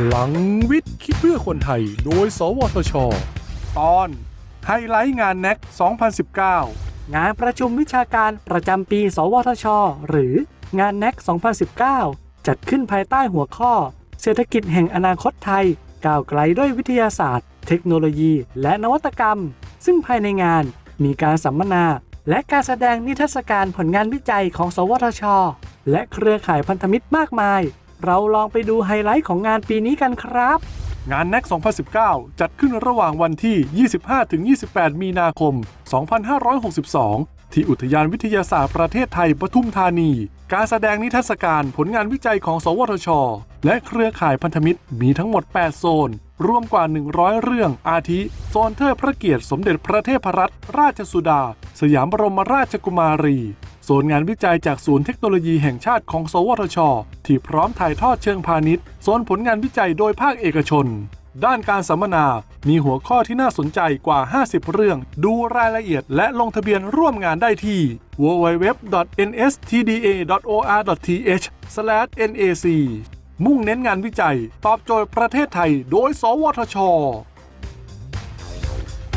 พลังวิทย์คิดเพื่อคนไทย โดย สวทช ตอนไฮไลท์งานแน็ก2019 งานประชุมวิชาการประจำปี สวทช หรืองาน NEC 2019 จัดขึ้นภายใต้หัวข้อ เศรษฐกิจแห่งอนาคตไทย ก้าวไกลด้วยวิทยาศาสตร์ เทคโนโลยี และนวัตกรรม ซึ่งภายในงานมีการสัมมนา และการแสดงนิทรรศการผลงานวิจัยของ สวทช และเครือข่ายพันธมิตรมากมาย เราลองไปดูไฮไลท์ของงานปีนี้กันครับ งาน NEC 2019 จัดขึ้นระหว่างวันที่ 25-28 มีนาคม 2562 ที่อุทยานวิทยาศาสตร์ประเทศไทยปทุมธานี การแสดงนิทรรศการผลงานวิจัยของ สวทช และเครือข่ายพันธมิตรมีทั้งหมด 8 โซน รวมกว่า 100 เรื่องอาทิ โซนเทิดพระเกียรติสมเด็จพระเทพรัตนราชสุดา สยามบรมราชกุมารี โซนงานวิจัยจากศูนย์เทคโนโลยีแห่งชาติของ สวทช ที่พร้อมถ่ายทอดเชิงพาณิชย์โซนผลงานวิจัยโดยภาคเอกชน ด้านการสัมมนา มีหัวข้อที่น่าสนใจกว่า 50 เรื่อง ดูรายละเอียดและลงทะเบียนร่วมงานได้ที่ www.nstda.or.th/nac มุ่งเน้นงานวิจัย ตอบโจทย์ประเทศไทย โดย สวทช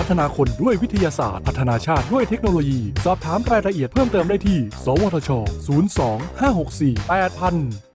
ฒนาคนด้วยวิทยาศาสตร์ พัฒนาชาติด้วยเทคโนโลยี สอบถามรายละเอียดเพิ่มเติมได้ที่ สวทช 02 564 8000